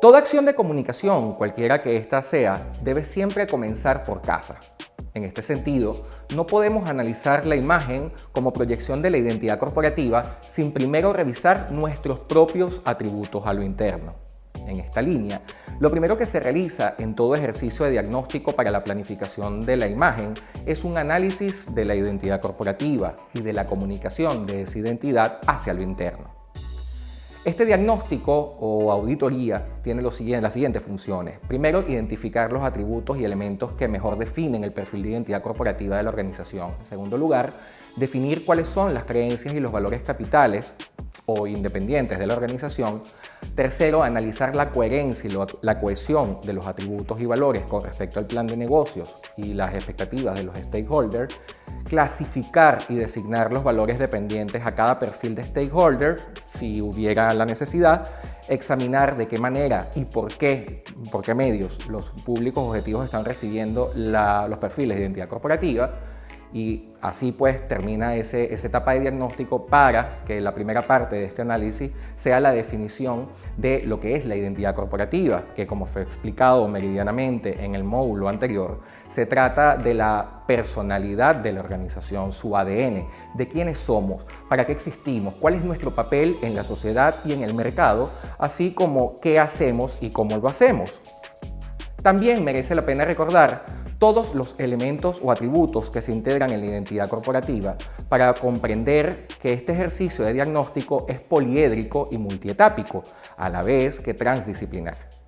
Toda acción de comunicación, cualquiera que ésta sea, debe siempre comenzar por casa. En este sentido, no podemos analizar la imagen como proyección de la identidad corporativa sin primero revisar nuestros propios atributos a lo interno. En esta línea, lo primero que se realiza en todo ejercicio de diagnóstico para la planificación de la imagen es un análisis de la identidad corporativa y de la comunicación de esa identidad hacia lo interno. Este diagnóstico o auditoría tiene las siguientes funciones. Primero, identificar los atributos y elementos que mejor definen el perfil de identidad corporativa de la organización. En segundo lugar, definir cuáles son las creencias y los valores capitales o independientes de la organización. Tercero, analizar la coherencia y la cohesión de los atributos y valores con respecto al plan de negocios y las expectativas de los stakeholders. Clasificar y designar los valores dependientes a cada perfil de stakeholder, si hubiera la necesidad. Examinar de qué manera y por qué, por qué medios los públicos objetivos están recibiendo los perfiles de identidad corporativa y así pues termina ese, esa etapa de diagnóstico para que la primera parte de este análisis sea la definición de lo que es la identidad corporativa, que como fue explicado meridianamente en el módulo anterior, se trata de la personalidad de la organización, su ADN, de quiénes somos, para qué existimos, cuál es nuestro papel en la sociedad y en el mercado, así como qué hacemos y cómo lo hacemos. También merece la pena recordar todos los elementos o atributos que se integran en la identidad corporativa para comprender que este ejercicio de diagnóstico es poliédrico y multietápico, a la vez que transdisciplinar.